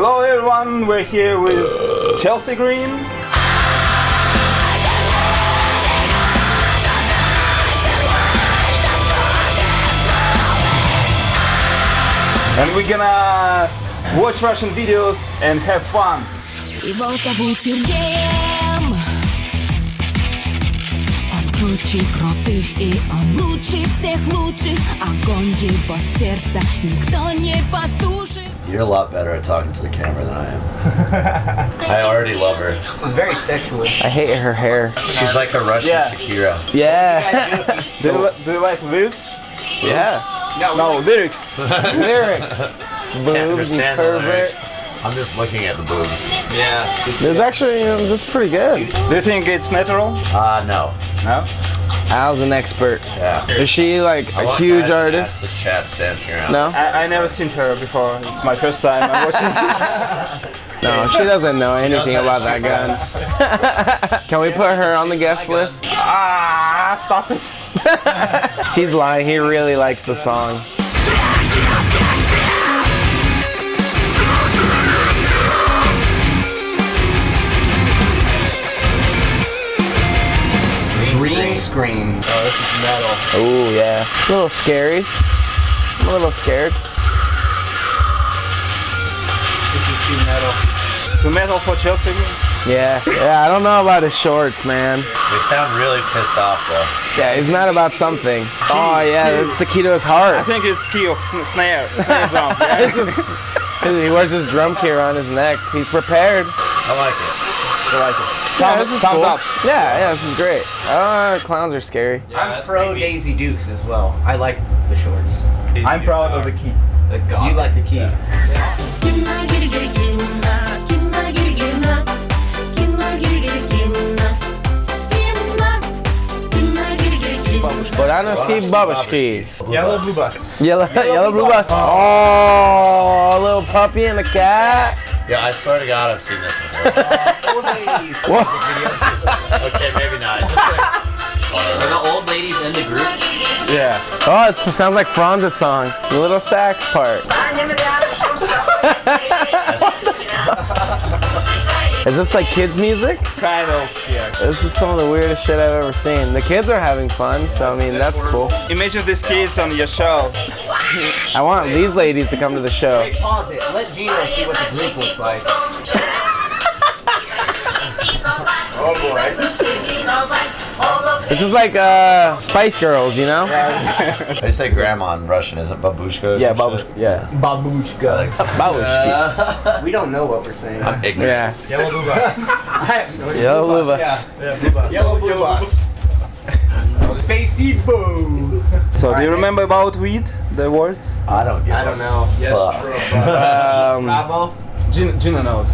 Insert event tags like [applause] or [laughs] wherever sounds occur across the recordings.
Hello everyone, we're here with Chelsea Grin. And we're gonna watch Russian videos and have fun. Его крутых и он всех лучших. Огонь его сердца никто не you're a lot better at talking to the camera than I am. [laughs] I already love her. It was very sexual. I hate her hair. She's like a Russian Yeah. Shakira. Yeah. Do you, li- do you like lyrics? yeah. No, No, lyrics. [laughs] Lyrics. Boobs, you pervert. lyrics. I'm just looking at the boobs. Yeah. This is actually, um, this is pretty good. Do you think it's natural? Ah, no. No? Al's an expert. Yeah. Is she like I a want huge artist? ask The chaps dancing around. No? I, I never seen her before. It's my first time I'm watching. [laughs] No, she doesn't know anything knows about that to gun. [laughs] Can we put her on the guest list? ah, stop it. [laughs] He's lying. He really likes the song. Oh yeah. A little scary. I'm a little scared. This is too metal. Too metal for Chelsea Yeah. Yeah. I don't know about his shorts, man. They sound really pissed off though. Yeah, he's mad about something. Oh yeah, that's the key to his heart. I think it's key of snare, snare drum. [laughs] Yeah. It's just- he wears his drum key around his neck. He's prepared. I like it. I like it. Yeah, Thumbs, this is thumbs cool. up. Yeah, yeah, this is great. Uh, clowns are scary. I'm pro Daisy Dukes as well. I like the shorts. I'm proud of the key. The You like the key. Buranovskiye Babushki. Yellow blue bus. Yellow, yellow blue bus. Oh, a little puppy and a cat. Yeah, I swear to God, I've seen this before. [laughs] Old ladies. [laughs] okay, maybe not. It's just like, Are the old ladies in the group? Yeah. Oh, it sounds like Franz's song. The little sax part. [laughs] Is this like kids music? Kind of, yeah. This is some of the weirdest shit I've ever seen. The kids are having fun, so I mean, that's cool. Imagine these kids on your show. I want these ladies to come to the show. Wait, pause it. Let Gino see what the group looks like. [laughs] This is like uh, Spice Girls, you know? [laughs] I say grandma in Russian, isn't babushka? Yeah, babushka. Yeah. Babushka. Babushki. Uh, we don't know what we're saying. I'm ignorant. Yeah. Yellow blue bus. [laughs] I have no idea. Yellow Blue blue bus. Yeah. yeah, blue bus. Yellow blue bus. Spacey boo. So, do you Alright. remember about weed? The words? I don't get I don't know. Yes, Fuck. true. [laughs] Um, Bravo. Gina, Gina knows.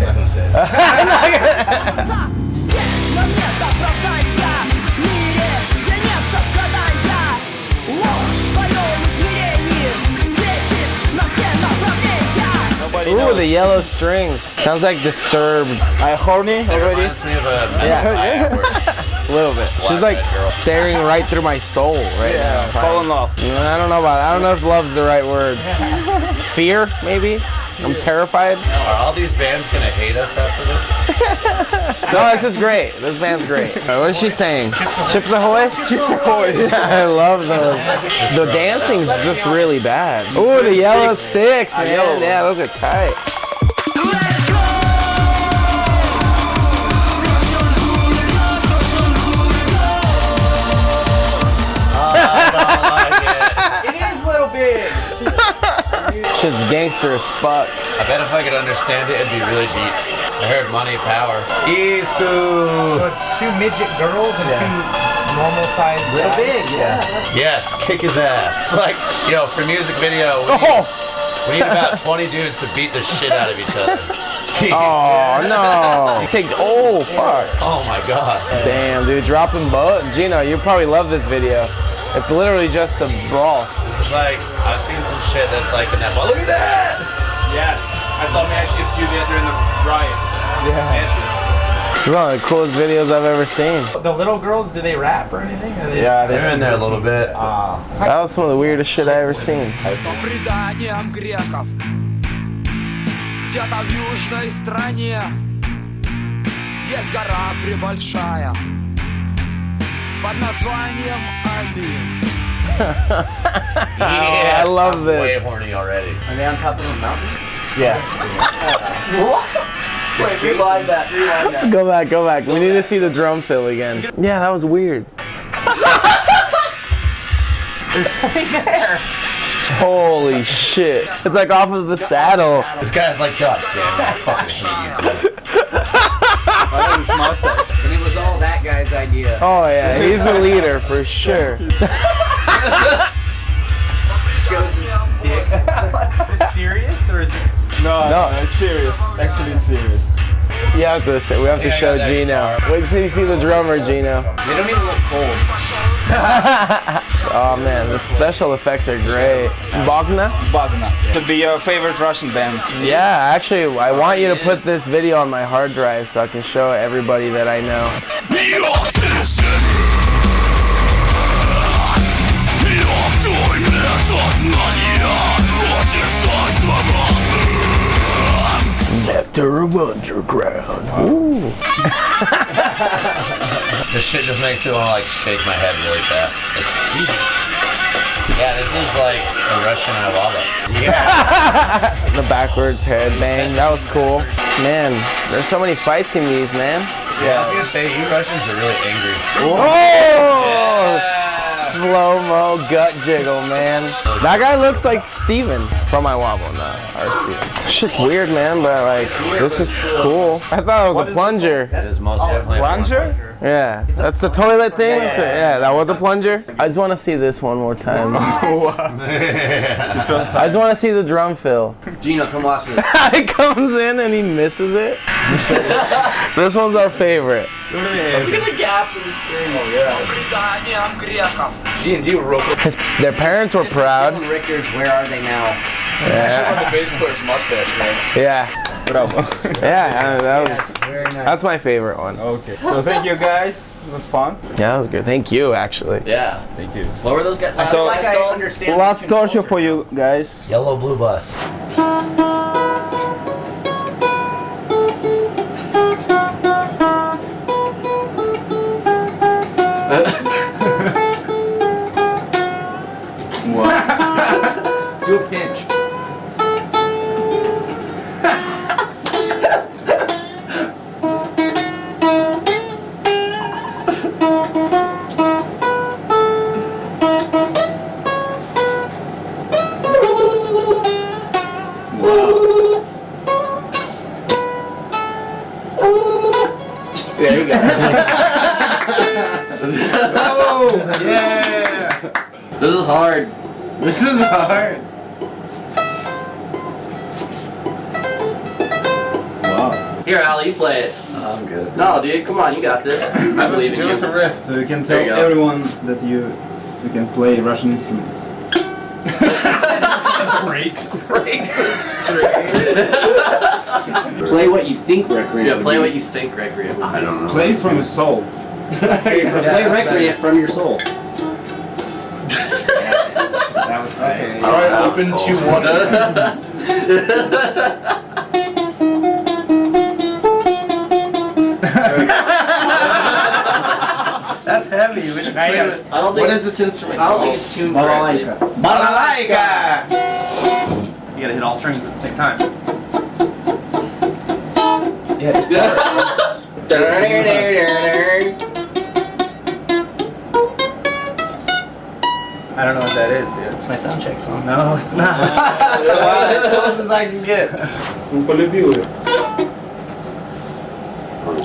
Not [laughs] gonna say it. Здесь но нет оправдания В мире, где нет сострадания Ложь в твоем измерении Светит на все направления Nobody Ooh, knows. the yellow strings. Sounds like Disturbed. I horny It already? reminds me of a Yeah. yeah. [laughs] A little bit. She's like Black girl. staring right through my soul right Yeah, now. fall in love. Mm, I don't know about I don't know if love's the right word. [laughs] Fear, maybe? I'm terrified. Are all these bands gonna hate us after this? [laughs] No, this is great. This band's great. Uh, What is she saying? Chips Ahoy? Chips Ahoy. [laughs] I love those. The dancing's just really bad. Ooh, the yellow sticks, man. Yeah, those are tight. Gangster as fuck. I bet if I could understand it, it'd be really deep. I heard money, power. So it's two midget girls and two normal sized Little guys. big, yeah. Yes, kick his ass. [laughs] Like, yo, for music video, we need, Oh, we need about [laughs] 20 dudes to beat the shit out of each other. [laughs] oh no. Take, oh, fuck. Oh my god. Damn, dude, dropping boat. Gino, you probably love this video. It's literally just a brawl. It's like, I've seen some shit that's like in that. Look at that! Yes. I saw Matches do that during the riot. Yeah. It's one of the coolest videos I've ever seen. The little girls, do they rap or anything? Or they Yeah, They're in there a little bit. Ah. That was some of the weirdest shit I ever seen. по преданиям греков Где-то в южной стране Есть гора прибольшая Под названием [laughs] Yeah, oh, I love I'm this. Way horny already. Are they on top of a mountain? Yeah. [laughs] what? Wait, rewind that. Rewind that. Go back. Go back. Go we back. need to see the drum fill again. Yeah, that was weird. There's [laughs] there. Holy shit. It's like off of the saddle. This guy's like, God damn, I fucking hate you. I like oh, his mustache? And it was all that guy's idea. Oh yeah, he's the leader for sure. Shows his dick. Is this serious or is this? No, No. no, it's serious. Actually, it's serious. You have to say, we have to Yeah, show got Gino. Wait till you see the drummer, Gino. They don't even look cold. [laughs] Oh man, the special effects are great. Bogna? Bogna. To be your favorite Russian band. Yeah, actually, I want you to put this video on my hard drive so I can show everybody that I know. Nectar of underground. Ooh. [laughs] This shit just makes me want to like shake my head really fast. Like, yeah, this is like a Russian I Yeah. [laughs] The backwards headbang, that was cool. Man, there's so many fights in these, man. Yeah, I was gonna say you Russians are really angry. Oh! Slow mo gut jiggle, man. That guy looks like Steven from My Wobble, no, or Steven. Shit's weird, man, but like, this is cool. I thought it was a plunger. It is most definitely a Plunger? Yeah, that's the toilet thing. Yeah, that was a plunger. I just want to see this one more time. [laughs] [laughs] I just want to see the drum fill. Gino, come watch this. [laughs] he comes in and he misses it. This one's our favorite. Look at the gaps in the screen. Oh, yeah. G&G were real His, Their parents were proud. Rickers, where are they now? Yeah. the bass player's mustache. Yeah. [laughs] Yeah, that was, yes, very nice. that's my favorite one. Okay. So thank you guys. It was fun. Yeah, that was good. Thank you, actually. Yeah. Thank you. What were those guys? So, like I understand. Last torture for you guys. Yellow Blue Bus. There you go. oh, yeah. This is hard. This is hard. Wow. Here, Ali, you play it. I'm good. No, dude, come on, you got this. I believe in Give you. us a riff so you can tell you everyone that you you can play Russian instruments. [laughs] Breaks. [laughs] Play what you think Requiem. Yeah, play what you think Requiem. would I don't know. Play from your soul. [laughs] play Requiem from your soul. That was okay. Alright, open to one. [laughs] That's heavy. We should play with. I don't think What it's, is this instrument? I don't think it's tuned correctly. Balalaika. You gotta hit all strings at the same time. Yeah, just I don't know what that is, dude. It's my sound check song. No, it's not. That's [laughs] as close as I can get. Он полюбил ее.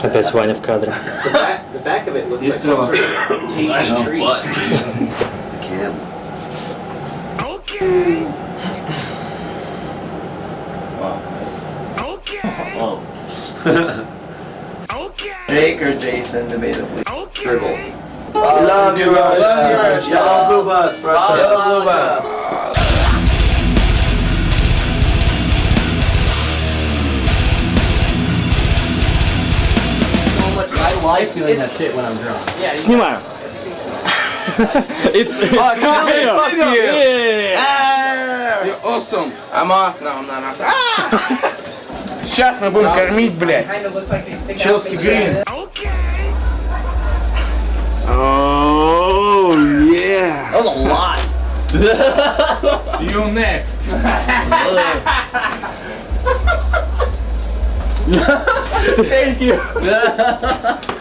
Опять Ваня в кадре. The back, the back of it looks like some sort of tasty treat. [laughs] Jake or Jason, debatably. Dribble. Love you, Russia. Love you, Russia. Yellow blue bus, Russia. Yellow blue bus. So much. I like doing that shit when I'm drunk. Снимаю. [laughs] it's it's Fuck you. Yeah. You're awesome. I'm off now. I'm not awesome. Ah! [laughs] Сейчас мы будем кормить, блядь. Челси Грин. Oh yeah. That was a lot. You next. [laughs] Thank you. [laughs]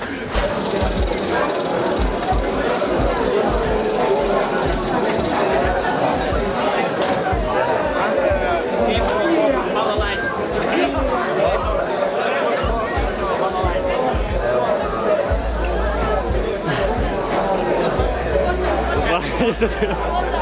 진짜 대.